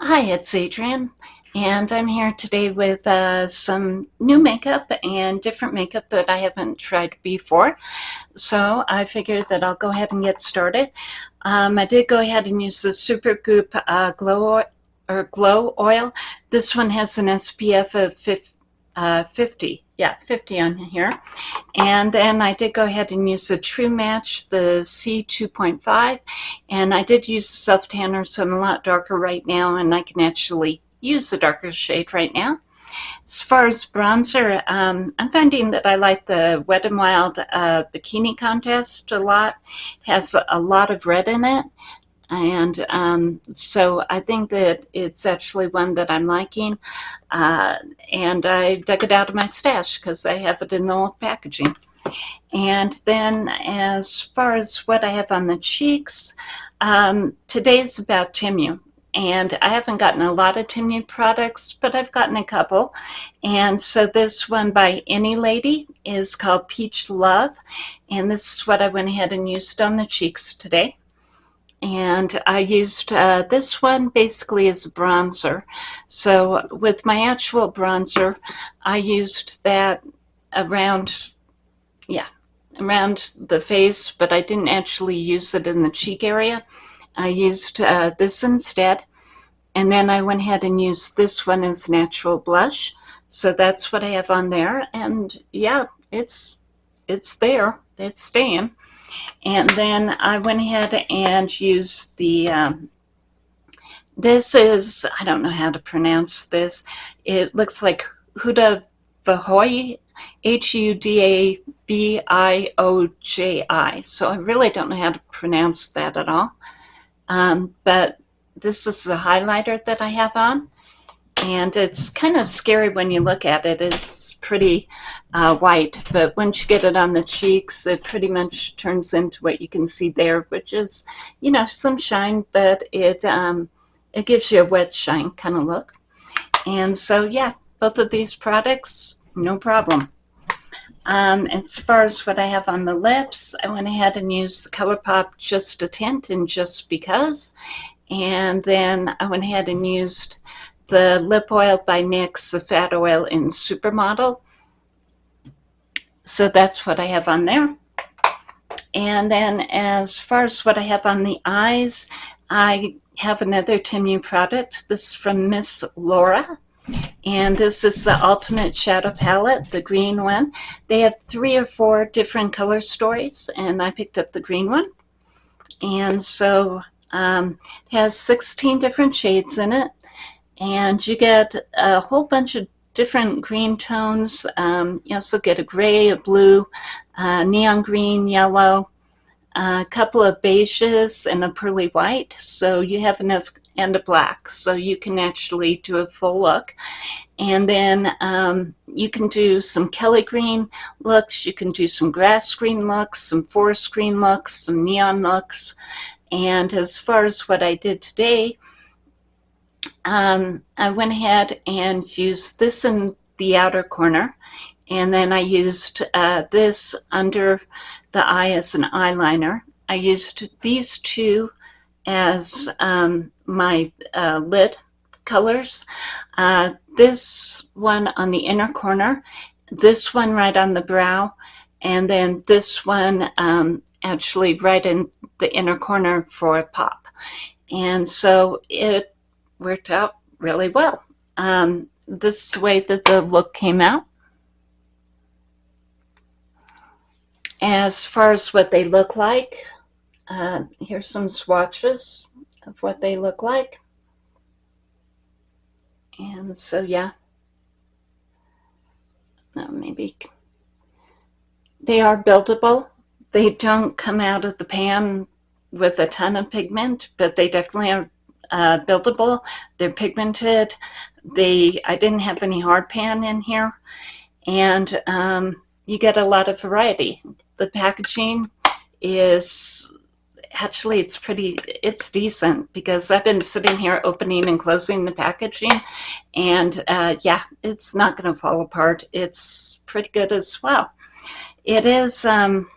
Hi, it's Adrienne, and I'm here today with uh, some new makeup and different makeup that I haven't tried before. So I figured that I'll go ahead and get started. Um, I did go ahead and use the Supergoop uh, Glow or Glow Oil. This one has an SPF of 50, uh, 50 yeah, 50 on here. And then I did go ahead and use the True Match, the C2.5, and I did use the self tanner, so I'm a lot darker right now, and I can actually use the darker shade right now. As far as bronzer, um, I'm finding that I like the Wet n Wild uh, Bikini Contest a lot. It has a lot of red in it, and um, so I think that it's actually one that I'm liking. Uh, and I dug it out of my stash because I have it in the old packaging. And then as far as what I have on the cheeks, um, today's about Temu. And I haven't gotten a lot of Temu products, but I've gotten a couple. And so this one by Any Lady is called Peach Love. And this is what I went ahead and used on the cheeks today and I used uh, this one basically as a bronzer. So with my actual bronzer, I used that around, yeah, around the face, but I didn't actually use it in the cheek area. I used uh, this instead, and then I went ahead and used this one as natural blush. So that's what I have on there, and yeah, it's it's there, it's staying. And then I went ahead and used the, um, this is, I don't know how to pronounce this. It looks like Huda Bahoy, H-U-D-A-B-I-O-J-I. So I really don't know how to pronounce that at all. Um, but this is the highlighter that I have on and it's kind of scary when you look at it. It's pretty uh, white, but once you get it on the cheeks, it pretty much turns into what you can see there, which is, you know, some shine, but it um, it gives you a wet shine kind of look. And so, yeah, both of these products, no problem. Um, as far as what I have on the lips, I went ahead and used the ColourPop Just a Tint and Just Because. And then I went ahead and used the lip oil by NYX, the fat oil in Supermodel. So that's what I have on there. And then as far as what I have on the eyes, I have another Temu product. This is from Miss Laura. And this is the Ultimate Shadow Palette, the green one. They have three or four different color stories, and I picked up the green one. And so um, it has 16 different shades in it and you get a whole bunch of different green tones. Um, you also get a gray, a blue, uh, neon green, yellow, a couple of beiges, and a pearly white. So you have enough, and a black. So you can actually do a full look. And then um, you can do some Kelly green looks, you can do some grass green looks, some forest green looks, some neon looks. And as far as what I did today, um, I went ahead and used this in the outer corner and then I used uh, this under the eye as an eyeliner. I used these two as um, my uh, lid colors. Uh, this one on the inner corner, this one right on the brow, and then this one um, actually right in the inner corner for a pop. And so it worked out really well. Um, this way that the look came out. As far as what they look like, uh, here's some swatches of what they look like. And so, yeah. No, maybe they are buildable. They don't come out of the pan with a ton of pigment, but they definitely are uh, buildable. They're pigmented. They I didn't have any hard pan in here, and um, you get a lot of variety. The packaging is actually it's pretty it's decent because I've been sitting here opening and closing the packaging and uh, yeah it's not going to fall apart it's pretty good as well it is um,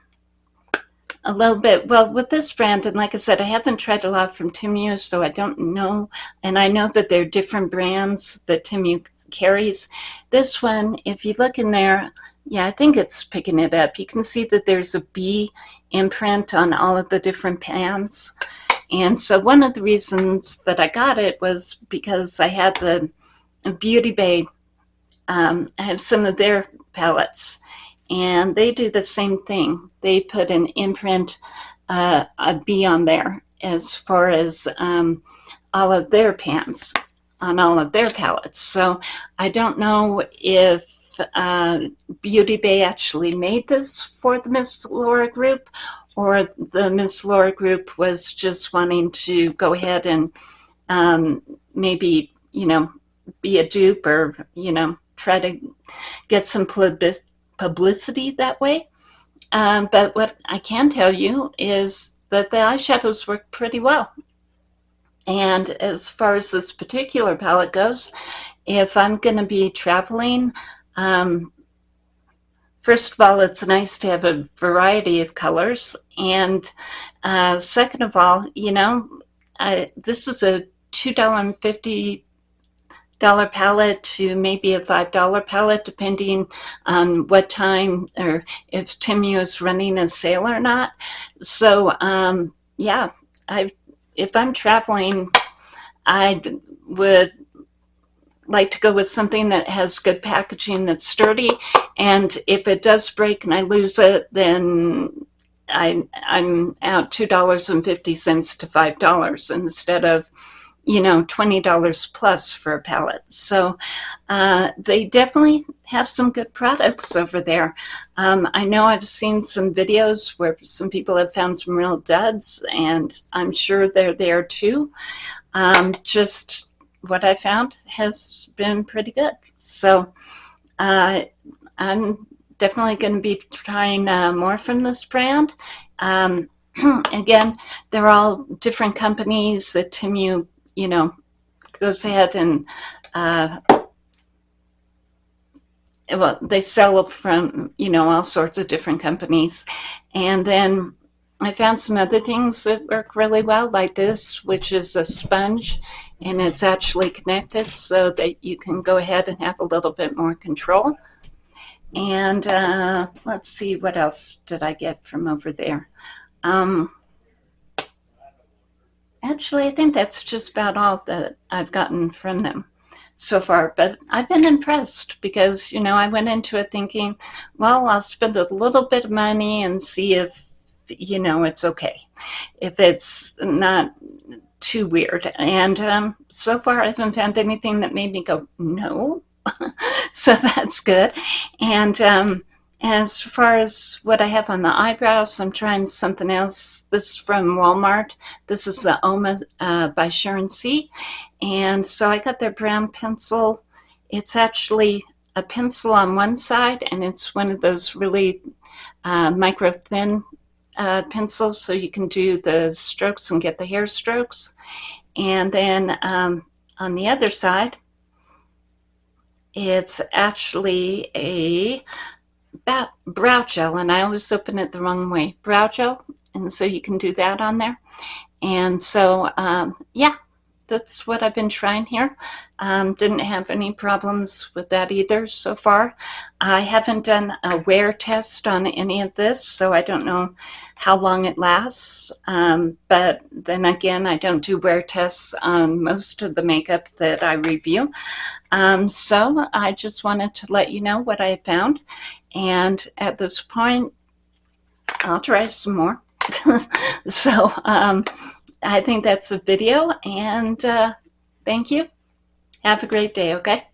a little bit. Well, with this brand, and like I said, I haven't tried a lot from Temu, so I don't know. And I know that there are different brands that Temu carries. This one, if you look in there, yeah, I think it's picking it up. You can see that there's a B imprint on all of the different pans. And so one of the reasons that I got it was because I had the Beauty Bay, um, I have some of their palettes and they do the same thing. They put an imprint, uh, a B on there as far as um, all of their pans on all of their palettes. So I don't know if uh, Beauty Bay actually made this for the Miss Laura group or the Miss Laura group was just wanting to go ahead and um, maybe, you know, be a dupe or, you know, try to get some publicity that way. Um, but what I can tell you is that the eyeshadows work pretty well. And as far as this particular palette goes, if I'm going to be traveling, um, first of all, it's nice to have a variety of colors. And uh, second of all, you know, I, this is a $2.50 dollar pallet to maybe a five dollar pallet, depending on what time or if Temu is running a sale or not. So um, yeah I if I'm traveling I would like to go with something that has good packaging that's sturdy and if it does break and I lose it then I, I'm out $2.50 to $5 instead of you know, $20 plus for a palette. So uh, they definitely have some good products over there. Um, I know I've seen some videos where some people have found some real duds and I'm sure they're there too. Um, just what I found has been pretty good. So uh, I'm definitely going to be trying uh, more from this brand. Um, again, they're all different companies that Temu you know, goes ahead and, uh, well, they sell from, you know, all sorts of different companies. And then I found some other things that work really well, like this, which is a sponge, and it's actually connected so that you can go ahead and have a little bit more control. And uh, let's see, what else did I get from over there? Um, Actually, I think that's just about all that I've gotten from them so far, but I've been impressed because, you know, I went into it thinking, well, I'll spend a little bit of money and see if, you know, it's okay, if it's not too weird. And um, so far, I haven't found anything that made me go, no. so that's good. And um, as far as what I have on the eyebrows, I'm trying something else. This is from Walmart. This is the Oma uh, by Sharon C. And so I got their brown pencil. It's actually a pencil on one side, and it's one of those really uh, micro thin uh, pencils, so you can do the strokes and get the hair strokes. And then um, on the other side, it's actually a brow gel, and I always open it the wrong way. Brow gel, and so you can do that on there. And so, um, yeah, that's what I've been trying here. Um, didn't have any problems with that either so far. I haven't done a wear test on any of this, so I don't know how long it lasts. Um, but then again, I don't do wear tests on most of the makeup that I review. Um, so I just wanted to let you know what I found. And at this point, I'll try some more. so um, I think that's a video and uh, thank you. Have a great day, okay?